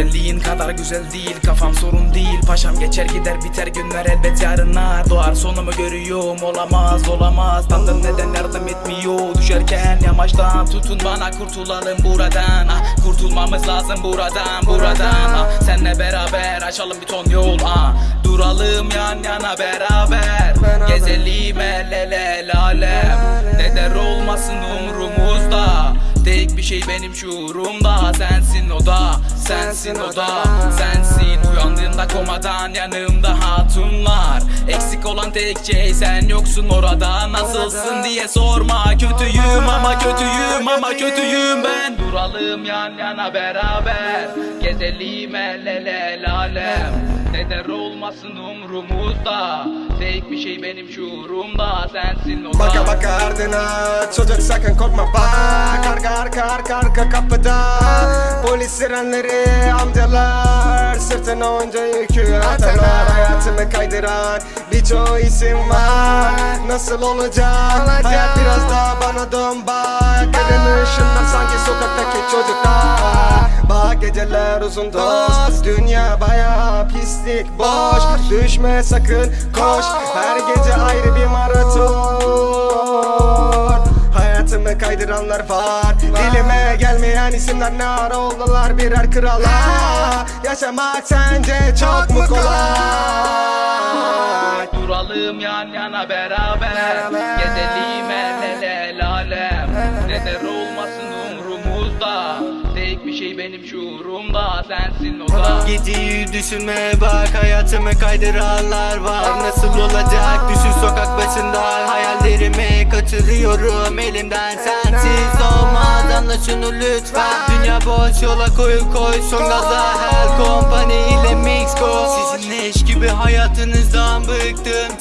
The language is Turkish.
Senin kadar güzel değil kafam sorun değil. Paşam geçer gider biter günler elbet yarınlar Doğar sonumu görüyorum olamaz olamaz. Tanrım neden yardım etmiyor? Düşerken yamaçtan tutun bana kurtulalım buradan. Ah, Kurtulmamız lazım buradan buradan. Ah, Senle beraber açalım bir ton yol. Ah, Duralım yan yana beraber. Gezelim el ele el alem Ne der olmasın umrumuzda Tek bir şey benim şuurumda. Sensin o da, sensin o da Sensin. Uyandığımda komadan yanımda hatunlar. Eksik olan tek şey sen yoksun orada. Nasılsın diye sorma. Kötüyüm ama kötüyüm ama kötüyüm ben. Duralım yan yana beraber. Gezelim el ele el alem Ne der olmasın umrumuzda. Tek bir şey benim şuurumda Sensin o Baka baka ardına çocuk sakın korkma. Bak Arka arka arka arka kapıda. Polis sirenleri amcalar Sırtına onca yükü atarlar Hayatımı kaydıran birçok isim var. Nasıl olacak? Hayat biraz daha bana dön bak. Elini ışınlar sanki sokaktaki çocuklar geceler uzun dost. Dünya baya pislik boş. Düşme sakın koş. Her gece ayrı bir maraton. Hayatımı kaydıranlar var. Dilime gelmeyen isimler ne ara oldular birer krala. Yaşamak sence çok mu kolay? Duralım yan yana beraber. Beraber. Gezelim el ele el alem. Ne der olmasın umrumuzda şey benim şuurumda Sensin o da. Geceyi düşünme bak hayatımı kaydıranlar var. Nasıl olacak? Düşün sokak başında Hayallerimi kaçırıyorum elimden sensiz olmaz Anla şunu lütfen. Dünya boş yola koy koy. Son gaza Her kompani ile mix go Sizin eş gibi hayatınızdan bıktım